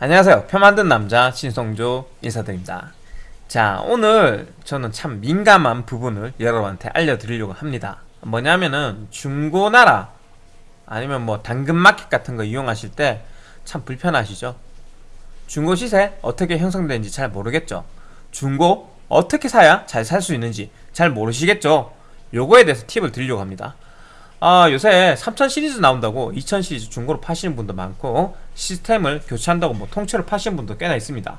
안녕하세요. 표 만든 남자 신성조 인사드립니다. 자 오늘 저는 참 민감한 부분을 여러분한테 알려드리려고 합니다. 뭐냐면은 중고나라 아니면 뭐 당근마켓 같은 거 이용하실 때 참 불편하시죠? 중고 시세 어떻게 형성되는지 잘 모르겠죠? 중고 어떻게 사야 잘 살 수 있는지 잘 모르시겠죠? 요거에 대해서 팁을 드리려고 합니다 아 요새 3000 시리즈 나온다고 2000 시리즈 중고로 파시는 분도 많고 시스템을 교체한다고 뭐 통째로 파시는 분도 꽤나 있습니다.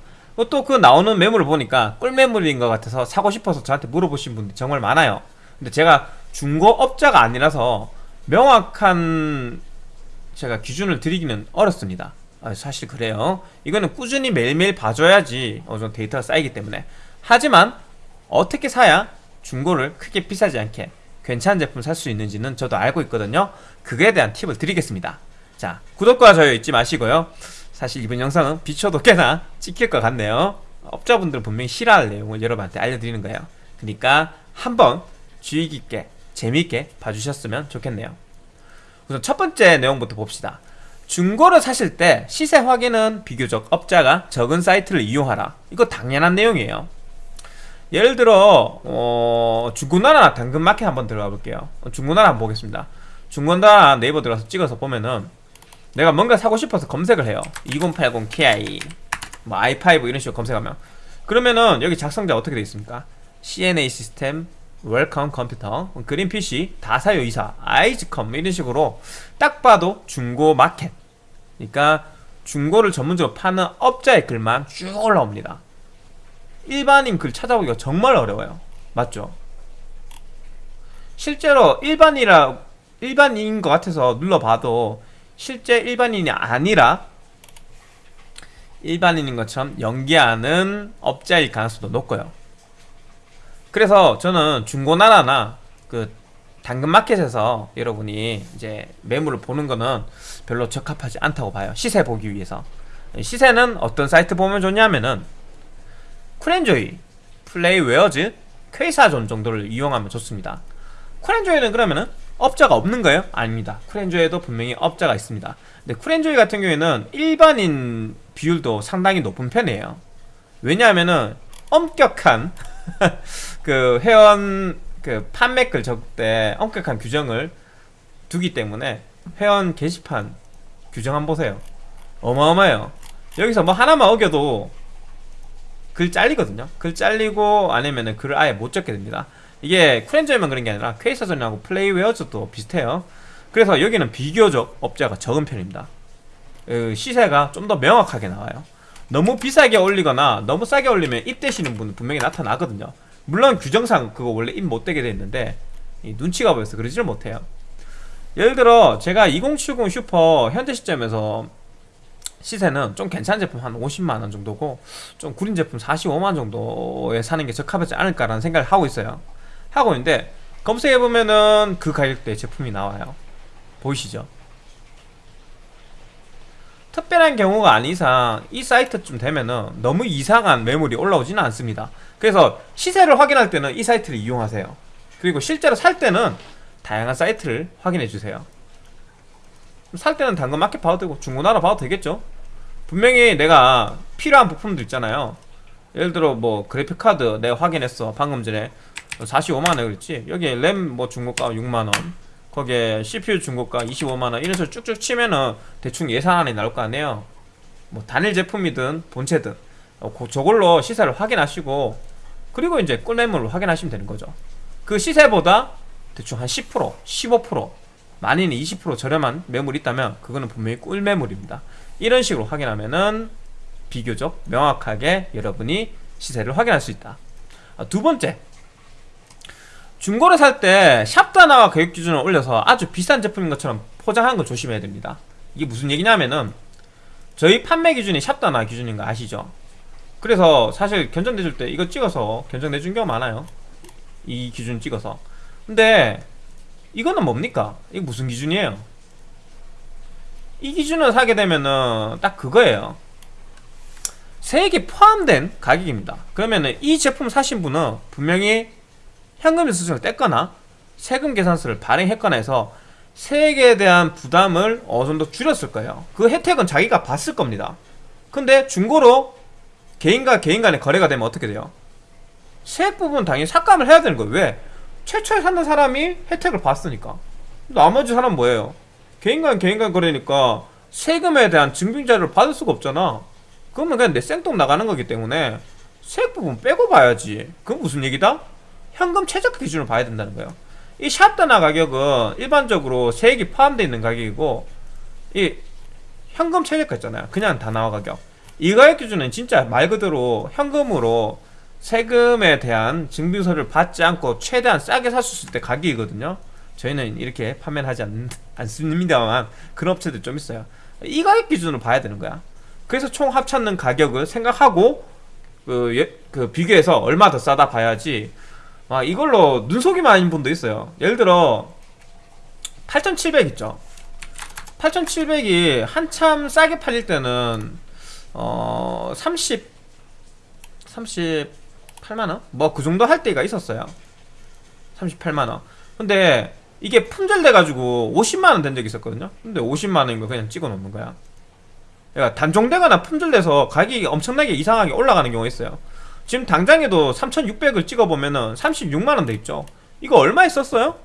또 그 나오는 매물을 보니까 꿀매물인 것 같아서 사고 싶어서 저한테 물어보신 분들이 정말 많아요. 근데 제가 중고업자가 아니라서 명확한 제가 기준을 드리기는 어렵습니다. 아, 사실 그래요. 이거는 꾸준히 매일매일 봐줘야지 어느 정도 데이터가 쌓이기 때문에. 하지만 어떻게 사야 중고를 크게 비싸지 않게 괜찮은 제품 살 수 있는지는 저도 알고 있거든요. 그거에 대한 팁을 드리겠습니다. 자 구독과 좋아요 잊지 마시고요. 사실 이번 영상은 비춰도 꽤나 찍힐 것 같네요. 업자분들은 분명히 싫어할 내용을 여러분한테 알려드리는 거예요. 그러니까 한번 주의 깊게 재미있게 봐주셨으면 좋겠네요. 우선 첫 번째 내용부터 봅시다. 중고를 사실 때 시세 확인은 비교적 업자가 적은 사이트를 이용하라. 이거 당연한 내용이에요 예를 들어 어, 중고나라 당근마켓 한번 들어가 볼게요. 중고나라 한번 보겠습니다. 중고나라 네이버 들어가서 찍어서 보면은 내가 뭔가 사고 싶어서 검색을 해요. 2080 Ti 뭐 i5 이런 식으로 검색하면. 그러면은 여기 작성자 어떻게 되어 있습니까? CNA 시스템 웰컴 컴퓨터 그린 PC 다사요 이사 아이즈컴 이런 식으로 딱 봐도 중고 마켓. 그러니까 중고를 전문적으로 파는 업자의 글만 쭉 올라옵니다 일반인 글 찾아보기가 정말 어려워요. 맞죠? 실제로 일반이라 일반인인 것 같아서 눌러봐도 실제 일반인이 아니라 일반인인 것처럼 연기하는 업자일 가능성도 높고요. 그래서 저는 중고나라나 그 당근마켓에서 여러분이 이제 매물을 보는 거는 별로 적합하지 않다고 봐요. 시세 보기 위해서. 시세는 어떤 사이트 보면 좋냐면은 쿨엔조이, 플레이웨어즈, 퀘이사존 정도를 이용하면 좋습니다. 쿨엔조이는 그러면은 업자가 없는 거예요? 아닙니다. 쿨엔조이에도 분명히 업자가 있습니다. 근데 쿨엔조이 같은 경우에는 일반인 비율도 상당히 높은 편이에요. 왜냐하면은 엄격한 그 회원 그 판매글 적을 때 엄격한 규정을 두기 때문에 회원 게시판 규정 한번 보세요. 어마어마해요. 여기서 뭐 하나만 어겨도 글 잘리거든요. 글 잘리고 아니면은 글을 아예 못 적게 됩니다. 이게 쿨엔저에만 그런 게 아니라 퀘이서전하고 플레이웨어즈도 비슷해요. 그래서 여기는 비교적 업자가 적은 편입니다. 그 시세가 좀 더 명확하게 나와요. 너무 비싸게 올리거나 너무 싸게 올리면 입대시는 분은 분명히 나타나거든요. 물론 규정상 그거 원래 입 못대게 돼 있는데 눈치가 보여서 그러지를 못해요. 예를 들어 제가 2070 슈퍼 현재 시점에서 시세는 좀 괜찮은 제품 한 50만원 정도고 좀 구린 제품 45만원 정도에 사는 게 적합하지 않을까라는 생각을 하고 있어요. 하고 있는데 검색해보면은 그 가격대의 제품이 나와요. 보이시죠? 특별한 경우가 아닌 이상 이 사이트쯤 되면은 너무 이상한 매물이 올라오지는 않습니다. 그래서 시세를 확인할 때는 이 사이트를 이용하세요. 그리고 실제로 살 때는 다양한 사이트를 확인해 주세요 살 때는 당근 마켓 봐도 되고 중고나라 봐도 되겠죠. 분명히 내가 필요한 부품도 있잖아요. 예를 들어 뭐 그래픽카드 내가 확인했어. 방금 전에 45만원 그랬지. 여기 램 뭐 중고가 6만원. 거기에 CPU 중고가 25만원. 이런 식으로 쭉쭉 치면은 대충 예산안이 나올 거 아니에요. 뭐 단일 제품이든 본체든. 어, 저걸로 시세를 확인하시고 그리고 이제 꿀매물로 확인하시면 되는 거죠. 그 시세보다 대충 한 10% 15% 많이는 20% 저렴한 매물이 있다면 그거는 분명히 꿀매물입니다. 이런 식으로 확인하면은 비교적 명확하게 여러분이 시세를 확인할 수 있다. 아, 두 번째. 중고를 살 때 샵단화와 가격 기준을 올려서 아주 비싼 제품인 것처럼 포장하는 걸 조심해야 됩니다. 이게 무슨 얘기냐면은 저희 판매 기준이 샵단화 기준인 거 아시죠? 그래서 사실 견적 내줄 때 이거 찍어서 견적 내준 경우 많아요. 이 기준 찍어서. 근데 이거는 뭡니까? 이게 무슨 기준이에요? 이 기준을 사게 되면은 딱 그거예요 세액이 포함된 가격입니다 그러면은 이 제품 사신 분은 분명히 현금 수수을 뗐거나 세금 계산서를 발행했거나 해서 세액에 대한 부담을 어느 정도 줄였을 거예요 그 혜택은 자기가 봤을 겁니다 근데 중고로 개인과 개인 간의 거래가 되면 어떻게 돼요? 세액 부분 당연히 삭감을 해야 되는 거예요. 왜? 최초에 샀는 사람이 혜택을 봤으니까. 나머지 사람 뭐예요? 개인 간 개인 간 거래니까 세금에 대한 증빙 자료를 받을 수가 없잖아. 그러면 그냥 내 생돈 나가는 거기 때문에 세액 부분 빼고 봐야지. 그건 무슨 얘기다? 현금 최저가 기준으로 봐야 된다는 거예요. 이 샵다나 가격은 일반적으로 세액이 포함되어 있는 가격이고 이 현금 최저가 있잖아요. 그냥 다나와 가격. 이 가격 기준은 진짜 말 그대로 현금으로 세금에 대한 증빙서를 받지 않고 최대한 싸게 살 수 있을 때 가격이거든요. 저희는 이렇게 판매를 하지 않, 않습니다만 그런 업체들 좀 있어요. 이 가격 기준으로 봐야 되는 거야. 그래서 총 합쳤는 가격을 생각하고 그, 예, 그 비교해서 얼마 더 싸다 봐야지. 아, 이걸로 눈속임 아닌 분도 있어요. 예를 들어 8,700 있죠. 8,700이 한참 싸게 팔릴 때는 어, 30 38만원? 뭐 그 정도 할 때가 있었어요. 38만원. 근데 이게 품절돼가지고 50만원 된 적이 있었거든요. 근데 50만원인 거 그냥 찍어 놓는 거야. 그러니까 단종되거나 품절돼서 가격이 엄청나게 이상하게 올라가는 경우가 있어요. 지금 당장에도 3600을 찍어보면은 36만원 돼 있죠. 이거 얼마 했었어요?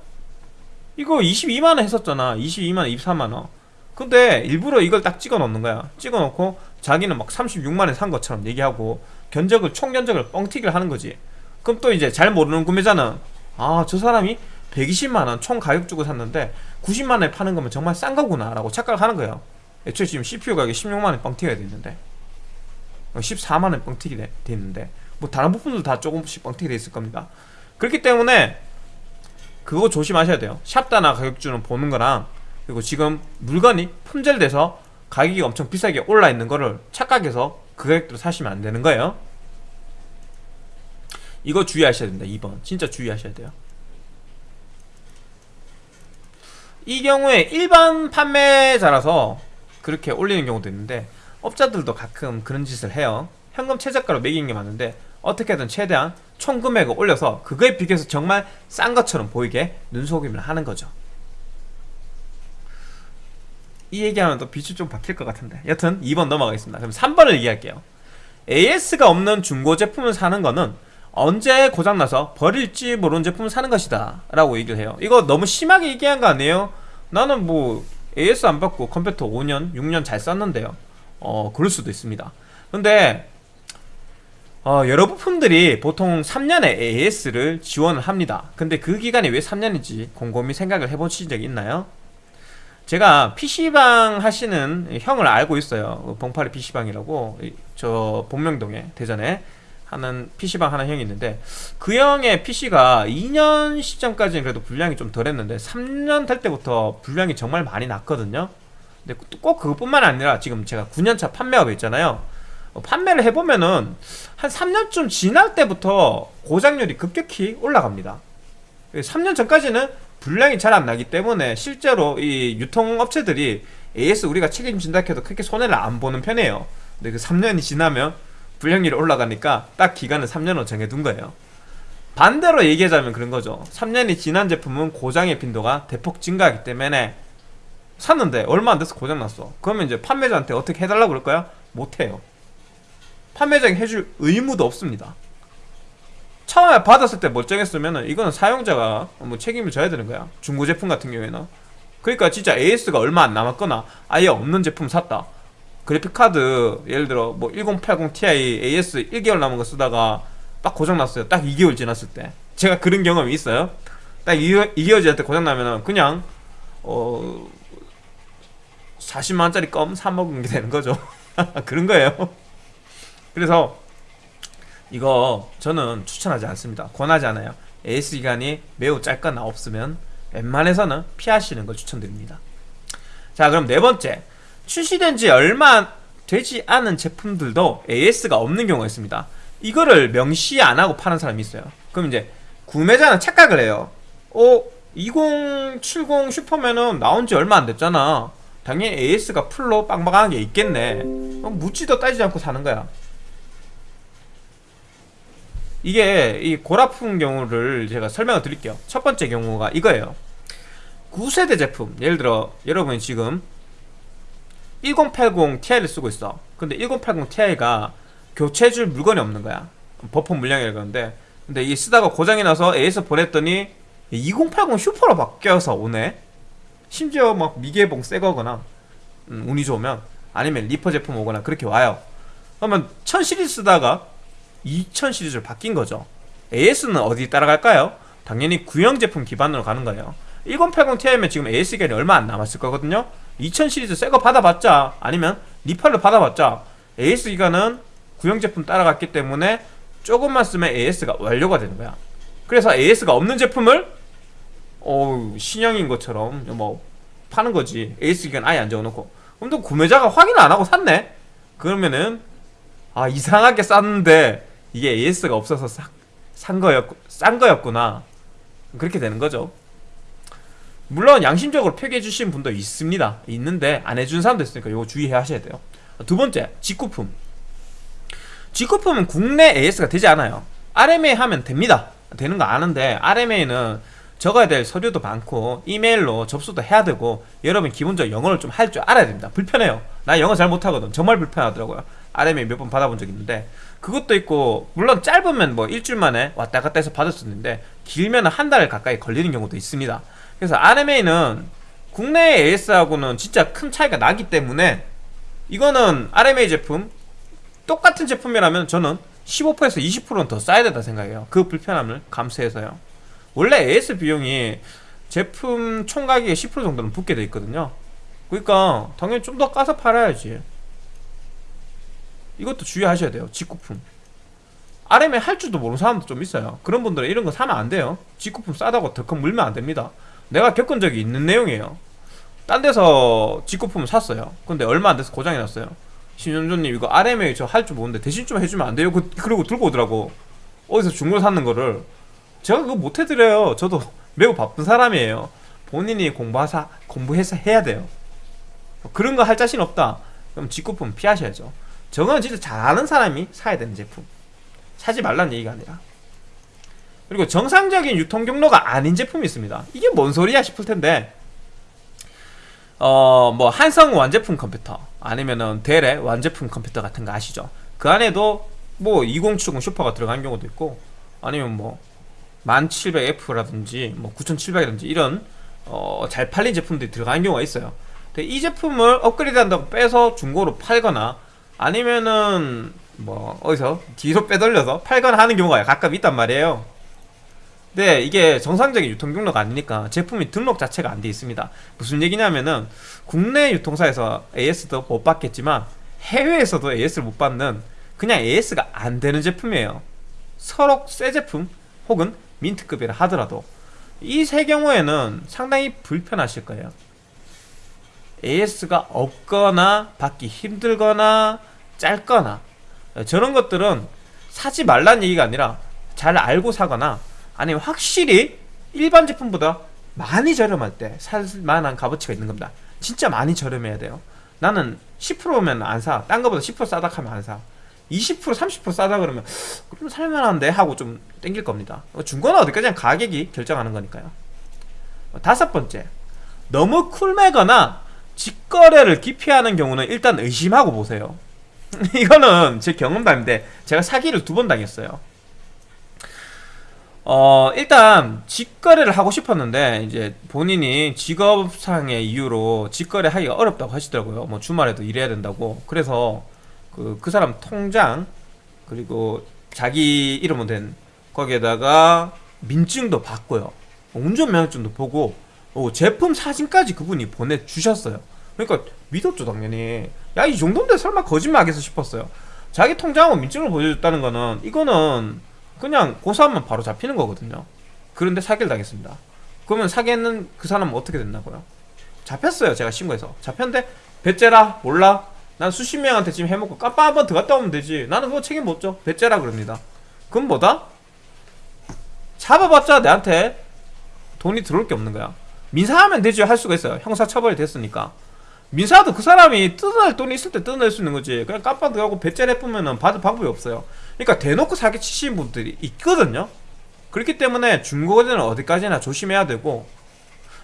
이거 22만원 했었잖아. 22만원 23만원. 근데 일부러 이걸 딱 찍어 놓는 거야. 찍어 놓고 자기는 막 36만원 산 것처럼 얘기하고 견적을 총 견적을 뻥튀기를 하는 거지. 그럼 또 이제 잘 모르는 구매자는 아 저 사람이 120만원 총 가격 주고 샀는데 90만원에 파는 거면 정말 싼 거구나 라고 착각을 하는 거예요. 애초에 지금 CPU 가격이 16만원 뻥튀기가 돼 있는데 14만원 뻥튀기 돼 있는데 뭐 다른 부분도 다 조금씩 뻥튀기 돼 있을 겁니다. 그렇기 때문에 그거 조심하셔야 돼요. 샵다나 가격주는 보는 거랑 그리고 지금 물건이 품절돼서 가격이 엄청 비싸게 올라 있는 거를 착각해서 그 가격대로 사시면 안 되는 거예요 이거 주의하셔야 됩니다. 2번. 진짜 주의하셔야 돼요. 이 경우에 일반 판매자라서 그렇게 올리는 경우도 있는데 업자들도 가끔 그런 짓을 해요. 현금 최저가로 매기는 게 많은데 어떻게든 최대한 총 금액을 올려서 그거에 비교해서 정말 싼 것처럼 보이게 눈속임을 하는 거죠. 이 얘기하면 또 빛이 좀 바뀔 것 같은데. 여튼 2번 넘어가겠습니다. 그럼 3번을 얘기할게요. AS가 없는 중고 제품을 사는 거는 언제 고장나서 버릴지 모르는 제품을 사는 것이다 라고 얘기를 해요. 이거 너무 심하게 얘기한 거 아니에요? 나는 뭐 AS 안 받고 컴퓨터 5년, 6년 잘 썼는데요. 어 그럴 수도 있습니다. 근데 어, 여러 부품들이 보통 3년의 AS를 지원을 합니다. 근데 그 기간이 왜 3년인지 곰곰이 생각을 해보신 적이 있나요? 제가 PC방 하시는 형을 알고 있어요. 봉파리 PC방이라고. 저 본명동에 대전에 하는 PC방 하는 형이 있는데 그 형의 PC가 2년 시점까지는 그래도 분량이 좀 덜했는데 3년 될 때부터 분량이 정말 많이 났거든요. 근데 꼭 그것뿐만 아니라 지금 제가 9년차 판매업에 있잖아요. 어, 판매를 해보면은 한 3년쯤 지날 때부터 고장률이 급격히 올라갑니다. 3년 전까지는 분량이 잘 안 나기 때문에 실제로 이 유통업체들이 AS 우리가 책임진다 해도 크게 손해를 안 보는 편이에요. 근데 그 3년이 지나면 분량률이 올라가니까 딱 기간을 3년으로 정해둔 거예요. 반대로 얘기하자면 그런 거죠. 3년이 지난 제품은 고장의 빈도가 대폭 증가하기 때문에 샀는데 얼마 안 돼서 고장났어. 그러면 이제 판매자한테 어떻게 해달라고 그럴까요? 못해요. 판매자에게 해줄 의무도 없습니다. 처음에 받았을 때 멀쩡했으면 이거는 사용자가 뭐 책임을 져야 되는 거야. 중고 제품 같은 경우에는. 그러니까 진짜 AS가 얼마 안 남았거나 아예 없는 제품 샀다 그래픽카드 예를 들어 뭐 1080 Ti AS 1개월 남은 거 쓰다가 딱 고장났어요. 딱 2개월 지났을 때. 제가 그런 경험이 있어요. 딱 2개월, 2개월 지날 때 고장나면은 그냥 어 40만원짜리 껌 사먹은 게 되는 거죠. 그런 거예요. 그래서 이거 저는 추천하지 않습니다. 권하지 않아요. AS 기간이 매우 짧거나 없으면 웬만해서는 피하시는 걸 추천드립니다. 자 그럼 네 번째 출시된 지 얼마 되지 않은 제품들도 AS가 없는 경우가 있습니다. 이거를 명시 안 하고 파는 사람이 있어요. 그럼 이제 구매자는 착각을 해요. 어? 2070 슈퍼맨은 나온 지 얼마 안 됐잖아. 당연히 AS가 풀로 빵빵한 게 있겠네. 묻지도 따지지 않고 사는 거야. 이게 이 고라품 경우를 제가 설명을 드릴게요. 첫 번째 경우가 이거예요. 9세대 제품. 예를 들어 여러분이 지금 1080 Ti를 쓰고 있어. 근데 1080 Ti가 교체해줄 물건이 없는 거야. 버퍼 물량이라 그러는데. 근데 이게 쓰다가 고장이 나서 AS 보냈더니 2080 슈퍼로 바뀌어서 오네. 심지어 막 미개봉 새 거거나 음, 운이 좋으면 아니면 리퍼 제품 오거나 그렇게 와요. 그러면 1000 시리즈 쓰다가 2000 시리즈로 바뀐 거죠. AS는 어디 따라갈까요? 당연히 구형 제품 기반으로 가는 거예요. 1080 Ti면 지금 AS 기간이 얼마 안 남았을 거거든요 2000 시리즈 새거 받아봤자 아니면 리팔로 받아봤자 AS 기간은 구형 제품 따라갔기 때문에 조금만 쓰면 AS가 완료가 되는 거야. 그래서 AS가 없는 제품을 어 신형인 것처럼 뭐 파는 거지. AS 기간 아예 안 적어놓고. 그럼 또 구매자가 확인을 안 하고 샀네? 그러면은 아 이상하게 쌌는데 이게 AS가 없어서 싹, 산 거였 싼 거였구나. 그렇게 되는 거죠 물론 양심적으로 표기해 주신 분도 있습니다. 있는데 안 해준 사람도 있으니까 이거 주의해 하셔야 돼요. 두 번째 직구품. 직구품은 국내 AS가 되지 않아요. RMA 하면 됩니다. 되는 거 아는데 RMA는 적어야 될 서류도 많고 이메일로 접수도 해야 되고 여러분 기본적으로 영어를 좀 할 줄 알아야 됩니다. 불편해요. 나 영어 잘 못하거든. 정말 불편하더라고요. RMA 몇 번 받아본 적 있는데. 그것도 있고 물론 짧으면 뭐 일주일 만에 왔다 갔다 해서 받을 수 있는데 길면 한 달 가까이 걸리는 경우도 있습니다 그래서 RMA는 국내 AS하고는 진짜 큰 차이가 나기 때문에 이거는 RMA 제품 똑같은 제품이라면 저는 15%에서 20%는 더 싸야 된다 생각해요. 그 불편함을 감수해서요. 원래 AS 비용이 제품 총 가격의 10% 정도는 붙게 돼 있거든요. 그러니까 당연히 좀 더 까서 팔아야지. 이것도 주의하셔야 돼요 직구품. RMA 할 줄도 모르는 사람도 좀 있어요. 그런 분들은 이런 거 사면 안 돼요. 직구품 싸다고 덜컥 물면 안 됩니다 내가 겪은 적이 있는 내용이에요. 딴 데서 직구품을 샀어요. 근데 얼마 안 돼서 고장이 났어요. 신현조님 이거 RMA 저 할 줄 모르는데 대신 좀 해주면 안 돼요? 그, 그리고 들고 오더라고. 어디서 중고로 샀는 거를. 제가 그거 못 해드려요. 저도 매우 바쁜 사람이에요. 본인이 공부하사, 공부해서 해야 돼요. 그런 거 할 자신 없다. 그럼 직구품 피하셔야죠. 저건 진짜 잘하는 사람이 사야 되는 제품. 사지 말란 얘기가 아니라 그리고 정상적인 유통 경로가 아닌 제품이 있습니다. 이게 뭔 소리야 싶을 텐데 어 뭐 한성 완제품 컴퓨터 아니면은 델의 완제품 컴퓨터 같은 거 아시죠? 그 안에도 뭐 2070 슈퍼가 들어간 경우도 있고 아니면 뭐 1700F라든지 뭐 9700이라든지 이런 어, 잘 팔린 제품들이 들어간 경우가 있어요. 근데 이 제품을 업그레이드 한다고 빼서 중고로 팔거나 아니면은 뭐 어디서 뒤로 빼돌려서 팔거나 하는 경우가 가끔 있단 말이에요 네 이게 정상적인 유통 경로가 아니니까 제품이 등록 자체가 안 돼 있습니다. 무슨 얘기냐면은 국내 유통사에서 AS도 못 받겠지만 해외에서도 AS를 못 받는 그냥 AS가 안 되는 제품이에요. 서로 새 제품 혹은 민트급이라 하더라도 이 세 경우에는 상당히 불편하실 거예요. AS가 없거나 받기 힘들거나 짧거나 저런 것들은 사지 말란 얘기가 아니라 잘 알고 사거나 아니면 확실히 일반 제품보다 많이 저렴할 때 살만한 값어치가 있는 겁니다. 진짜 많이 저렴해야 돼요. 나는 10%면 안사. 딴 거보다 10% 싸다 하면 안사. 20% 30% 싸다 그러면 그럼 살만한데 하고 좀 땡길 겁니다. 중고는 어디까지나 가격이 결정하는 거니까요. 다섯 번째. 너무 쿨매거나 직거래를 기피하는 경우는 일단 의심하고 보세요. 이거는 제 경험담인데 제가 사기를 두 번 당했어요 어 일단 직거래를 하고 싶었는데 이제 본인이 직업상의 이유로 직거래 하기가 어렵다고 하시더라고요. 뭐 주말에도 일해야 된다고. 그래서 그, 그 사람 통장 그리고 자기 이름으로 된 거기에다가 민증도 받고요. 운전면허증도 보고 어, 제품 사진까지 그분이 보내주셨어요. 그러니까 믿었죠 당연히. 야 이 정도인데 설마 거짓말하겠어 싶었어요. 자기 통장하고 민증을 보여줬다는 거는 이거는 그냥 고소하면 바로 잡히는 거거든요. 그런데 사기를 당했습니다. 그러면 사기했는 그 사람은 어떻게 됐나고요? 잡혔어요 제가 신고해서. 잡혔는데 배째라 몰라. 난 수십 명한테 지금 해먹고 깜빡 한번 더 갔다 오면 되지. 나는 그거 책임 못져. 배째라 그럽니다. 그럼 뭐다? 잡아봤자 내한테 돈이 들어올 게 없는 거야. 민사하면 되지. 할 수가 있어요. 형사처벌이 됐으니까 민사도 그 사람이 뜯어낼 돈이 있을 때 뜯어낼 수 있는 거지 그냥 깜빡 들어가고 배째를 해보면 받을 방법이 없어요 그러니까 대놓고 사기 치시는 분들이 있거든요 그렇기 때문에 중고거래는 어디까지나 조심해야 되고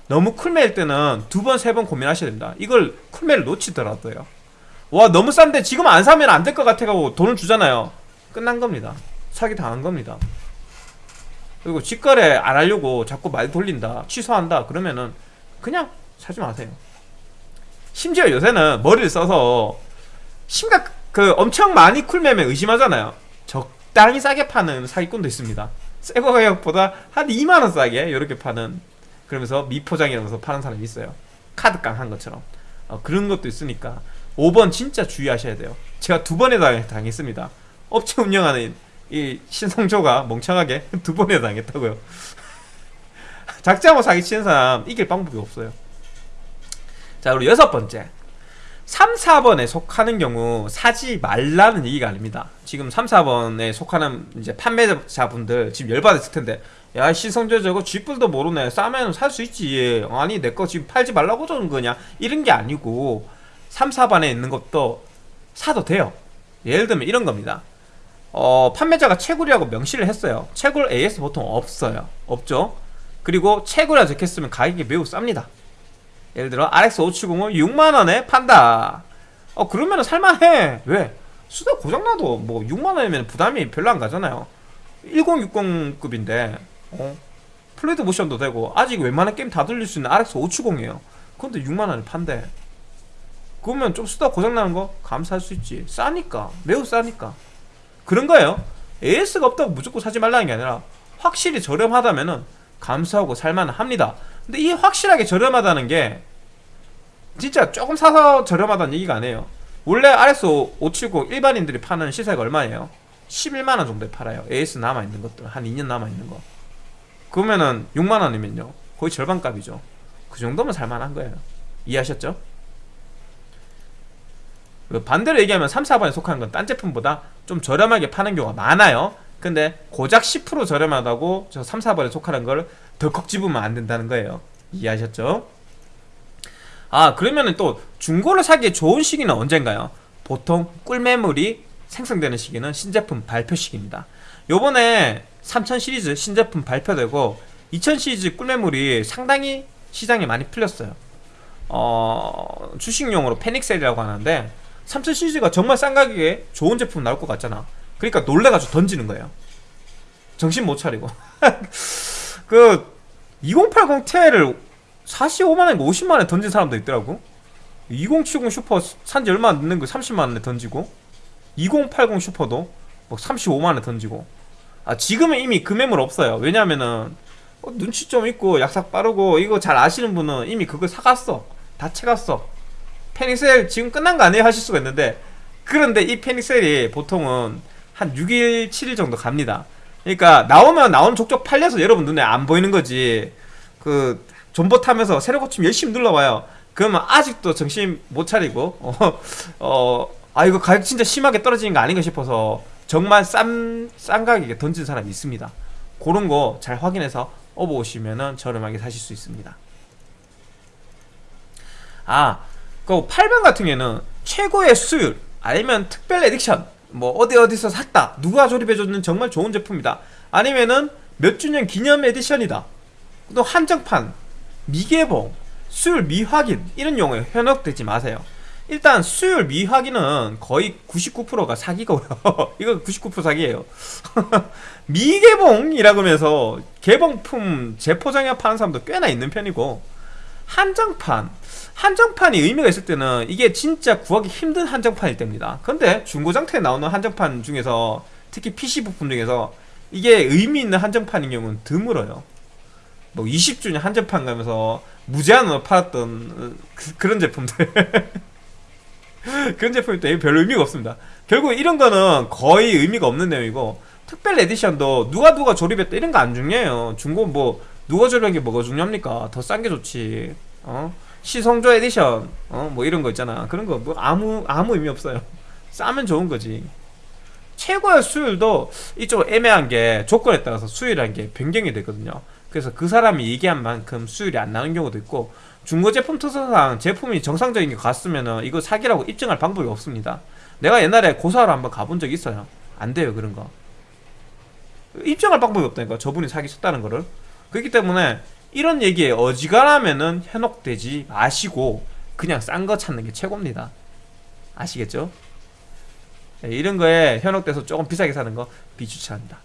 너무 쿨매일 때는 두 번, 세 번 고민하셔야 됩니다. 이걸 쿨매를 놓치더라도요. 와, 너무 싼데 지금 안 사면 안 될 것 같아가고 돈을 주잖아요. 끝난 겁니다. 사기 당한 겁니다. 그리고 직거래 안 하려고 자꾸 말 돌린다, 취소한다, 그러면은 그냥 사지 마세요. 심지어 요새는 머리를 써서 심각, 그 엄청 많이 쿨매면 의심하잖아요. 적당히 싸게 파는 사기꾼도 있습니다. 새거 가격보다 한 2만원 싸게 이렇게 파는 그러면서 미포장이라면서 파는 사람이 있어요. 카드깡 한 것처럼. 어, 그런 것도 있으니까 5번 진짜 주의하셔야 돼요. 제가 두 번에 당- 당했습니다. 업체 운영하는 이 신성조가 멍청하게 두 번에 당했다고요. 작자고 사기치는 사람 이길 방법이 없어요 자 그리고 여섯 번째 3, 4번에 속하는 경우 사지 말라는 얘기가 아닙니다. 지금 3, 4번에 속하는 이제 판매자분들 지금 열받았을 텐데 야 시성조 저거 쥐뿔도 모르네 싸면 살 수 있지 아니 내 거 지금 팔지 말라고 저는 거냐 이런 게 아니고 3, 4번에 있는 것도 사도 돼요. 예를 들면 이런 겁니다. 어, 판매자가 채굴이라고 명시를 했어요. 채굴 AS 보통 없어요. 없죠. 그리고 채굴이라 적혔으면 가격이 매우 쌉니다. 예를 들어 RX570을 6만원에 판다. 어 그러면은 살만해. 왜? 수다 고장나도 뭐 6만원이면 부담이 별로 안 가잖아요. 1060급인데 어? 플레이드 모션도 되고 아직 웬만한 게임 다 돌릴 수 있는 RX570이에요. 근데 6만원에 판대. 그러면 좀 수다 고장나는 거 감사할 수 있지. 싸니까. 매우 싸니까. 그런 거예요. AS가 없다고 무조건 사지 말라는 게 아니라 확실히 저렴하다면 은 감사하고 살만합니다 근데 이 확실하게 저렴하다는 게 진짜 조금 사서 저렴하다는 얘기가 아니에요. 원래 RS 570 일반인들이 파는 시세가 얼마예요? 11만원 정도에 팔아요. AS 남아있는 것들 한 2년 남아있는 거. 그러면은 6만원이면요. 거의 절반값이죠. 그 정도면 살만한 거예요. 이해하셨죠? 그 반대로 얘기하면 3, 4번에 속하는 건딴 제품보다 좀 저렴하게 파는 경우가 많아요. 근데 고작 10% 저렴하다고 저 3, 4번에 속하는 걸 덜컥 집으면 안 된다는 거예요. 이해하셨죠? 아 그러면은 또 중고를 사기에 좋은 시기는 언젠가요? 보통 꿀매물이 생성되는 시기는 신제품 발표 시기입니다. 요번에 3000 시리즈 신제품 발표되고 2000 시리즈 꿀매물이 상당히 시장에 많이 풀렸어요. 어, 주식용으로 패닉셀이라고 하는데 3000 시리즈가 정말 싼 가격에 좋은 제품 나올 것 같잖아. 그러니까 놀래가지고 던지는 거예요. 정신 못 차리고 그 2080ti를 45만원에 50만원에 던진 사람도 있더라고. 2070 슈퍼 산지 얼마 안 되는 거 30만원에 던지고 2080 슈퍼도 막 35만원에 던지고. 아 지금은 이미 그 매물 없어요. 왜냐면은 어, 눈치 좀 있고 약삭 빠르고 이거 잘 아시는 분은 이미 그거 사갔어. 다 채갔어. 패닉셀 지금 끝난 거 아니에요? 하실 수가 있는데. 그런데 이 패닉셀이 보통은 한 6일 7일 정도 갑니다 그러니까 나오면 나온 족족 팔려서 여러분 눈에 안 보이는 거지. 그 존버 타면서 새로 고침 열심히 눌러봐요. 그러면 아직도 정신 못 차리고 어, 어, 아 이거 가격 진짜 심하게 떨어지는 거 아닌가 싶어서 정말 싼, 싼 가격에 던진 사람이 있습니다. 그런 거 잘 확인해서 업어 오시면은 저렴하게 사실 수 있습니다. 아, 그 8번 같은 경우에는 최고의 수율 아니면 특별 에딕션 뭐 어디 어디서 샀다 누가 조립해줬는 정말 좋은 제품이다. 아니면은 몇 주년 기념 에디션이다. 또 한정판 미개봉 수율 미확인 이런 용어에 현혹되지 마세요. 일단 수율 미확인은 거의 99%가 사기고요. 이거 99% 사기예요. 미개봉이라고 하면서 개봉품 재포장해 파는 사람도 꽤나 있는 편이고 한정판. 한정판이 의미가 있을 때는 이게 진짜 구하기 힘든 한정판일 때입니다. 근데 중고장터에 나오는 한정판 중에서 특히 PC 부품 중에서 이게 의미 있는 한정판인 경우는 드물어요. 뭐 20주년 한정판 가면서 무제한으로 팔았던 그, 런 제품들. 그런 제품이 또 별로 의미가 없습니다. 결국 이런 거는 거의 의미가 없는 내용이고 특별 edition도 누가 누가 조립했다 이런 거 안 중요해요. 중고 뭐 누가 조립한 게 뭐가 중요합니까? 더 싼 게 좋지. 어? 시성조 에디션. 어? 뭐 이런 거 있잖아. 그런 거 뭐 아무 아무 의미 없어요. 싸면 좋은 거지. 최고의 수율도 이쪽 애매한 게 조건에 따라서 수율이라는 게 변경이 되거든요. 그래서 그 사람이 얘기한 만큼 수율이 안 나는 경우도 있고 중고 제품 특성상 제품이 정상적인 게 같으면은 이거 사기라고 입증할 방법이 없습니다. 내가 옛날에 고사로 한번 가본 적 있어요. 안 돼요 그런 거. 입증할 방법이 없다니까 저분이 사기 쳤다는 거를 그렇기 때문에 이런 얘기에 어지간하면은 현혹되지 마시고 그냥 싼 거 찾는 게 최고입니다. 아시겠죠? 네, 이런 거에 현혹돼서 조금 비싸게 사는 거 비추천합니다.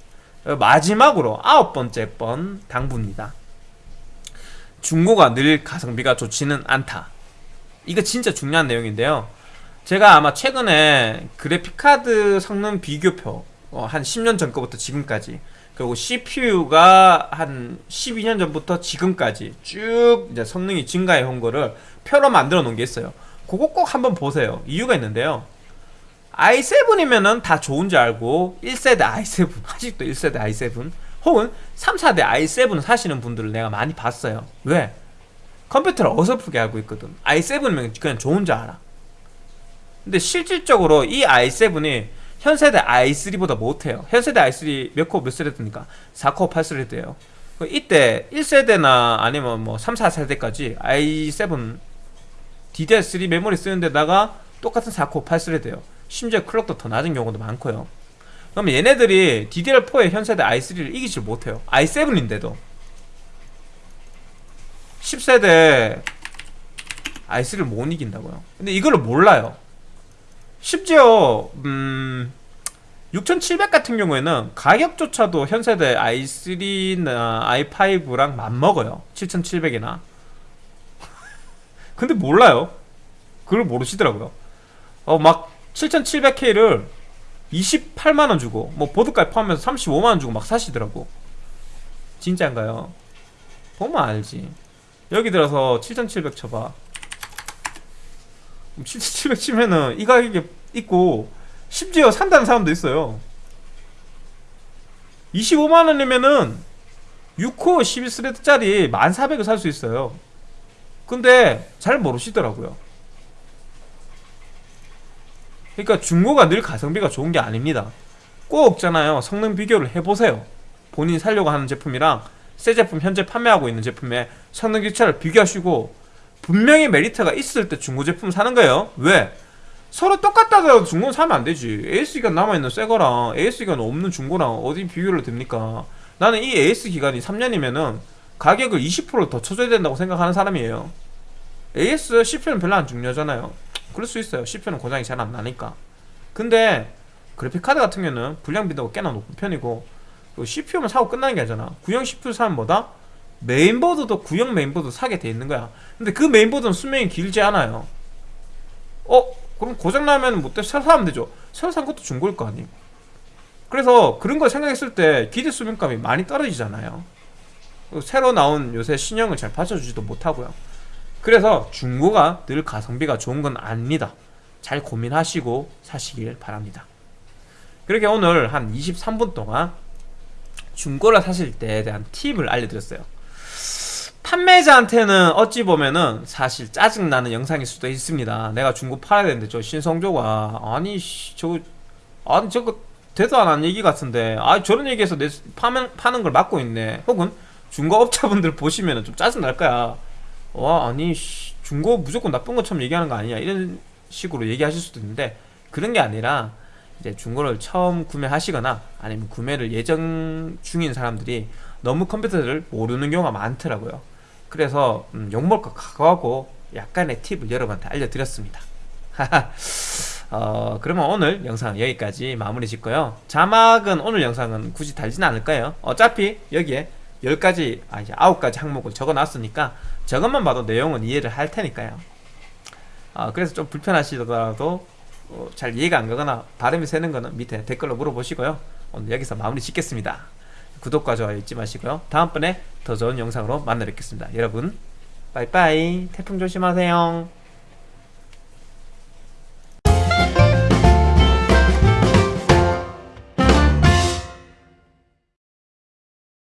어, 마지막으로 아홉 번째 번 당부입니다. 중고가 늘 가성비가 좋지는 않다. 이거 진짜 중요한 내용인데요. 제가 아마 최근에 그래픽카드 성능 비교표 어, 한 10년 전 거부터 지금까지 그리고 CPU가 한 12년 전부터 지금까지 쭉 이제 성능이 증가해 온 거를 표로 만들어 놓은 게 있어요. 그거 꼭 한번 보세요. 이유가 있는데요. i7이면은 다 좋은 줄 알고 1세대 i7 아직도 1세대 i7 혹은 3, 4세대 i7 사시는 분들을 내가 많이 봤어요. 왜? 컴퓨터를 어설프게 알고 있거든. i7이면 그냥 좋은 줄 알아. 근데 실질적으로 이 i7이 현세대 i3보다 못해요. 현세대 i3 몇 코어 몇 thread입니까? 4코어 8thread예요. 이때 1세대나 아니면 뭐 3, 4세대까지 i7 DDR3 메모리 쓰는 데다가 똑같은 4코어 8스레드예요. 심지어 클럭도 더 낮은 경우도 많고요. 그럼 얘네들이 DDR4의 현세대 i3를 이기질 못해요. i7인데도 10세대 i3를 못 이긴다고요. 근데 이거를 몰라요. 심지어 음 6700 같은 경우에는 가격조차도 현세대 i3나 i5랑 맞먹어요. 7700이나. 근데 몰라요. 그걸 모르시더라고요. 어 막 7700K를 28만원 주고 뭐 보드까지 포함해서 35만원 주고 막 사시더라고. 진짜인가요? 보면 알지. 여기 들어서 7700 쳐봐 7700 치면은 이 가격에 있고 심지어 산다는 사람도 있어요. 25만원이면은 6코어 12스레드짜리 1400을 살 수 있어요. 근데 잘 모르시더라고요. 그러니까 중고가 늘 가성비가 좋은 게 아닙니다. 꼭 없잖아요. 성능 비교를 해보세요. 본인이 살려고 하는 제품이랑 새 제품 현재 판매하고 있는 제품의 성능 기차를 비교하시고 분명히 메리트가 있을 때 중고 제품 사는 거예요. 왜? 서로 똑같다 하더라도 중고는 사면 안 되지. AS기간 남아있는 새 거랑 AS기간 없는 중고랑 어디 비교를 됩니까? 나는 이 AS 기간이 3년이면은 가격을 20%더 쳐줘야 된다고 생각하는 사람이에요. AS CPU는 별로 안 중요하잖아요. 그럴 수 있어요. CPU는 고장이 잘 안 나니까. 근데 그래픽카드 같은 경우는 불량 빈도가 꽤나 높은 편이고 CPU만 사고 끝나는 게 아니잖아. 구형 CPU 사면 뭐다? 메인보드도 구형 메인보드 사게 돼 있는 거야. 근데 그 메인보드는 수명이 길지 않아요. 어? 그럼 고장나면 뭐 새로 사면 되죠. 새로 산 것도 중고일 거 아니에요. 그래서 그런 걸 생각했을 때 기대 수명감이 많이 떨어지잖아요. 새로 나온 요새 신형을 잘 받쳐주지도 못하고요. 그래서 중고가 늘 가성비가 좋은 건 아닙니다. 잘 고민하시고 사시길 바랍니다. 그렇게 오늘 한 23분 동안 중고를 사실 때에 대한 팁을 알려드렸어요 판매자한테는 어찌 보면은 사실 짜증나는 영상일 수도 있습니다. 내가 중고 팔아야 되는데 저 신성조가 아니 저 아니 저거 대도 안 한 얘기 같은데. 아 저런 얘기해서 내 파면, 파는 걸 막고 있네. 혹은 중고업자분들 보시면은 좀 짜증 날 거야. 와 아니 중고 무조건 나쁜 것처럼 얘기하는 거 아니냐 이런 식으로 얘기하실 수도 있는데 그런 게 아니라 이제 중고를 처음 구매하시거나 아니면 구매를 예정 중인 사람들이 너무 컴퓨터를 모르는 경우가 많더라고요 그래서 음, 욕먹을 것 각오하고 약간의 팁을 여러분한테 알려드렸습니다. 어, 그러면 오늘 영상 여기까지 마무리 짓고요. 자막은 오늘 영상은 굳이 달진 않을 거예요? 어차피 여기에 10가지 아 이제 9가지 항목을 적어 놨으니까 저것만 봐도 내용은 이해를 할 테니까요. 어, 그래서 좀 불편하시더라도 어, 잘 이해가 안 가거나 발음이 새는 거는 밑에 댓글로 물어보시고요. 오늘 여기서 마무리 짓겠습니다 구독과 좋아요 잊지 마시고요. 다음번에 더 좋은 영상으로 만나 뵙겠습니다. 여러분 빠이빠이. 태풍 조심하세요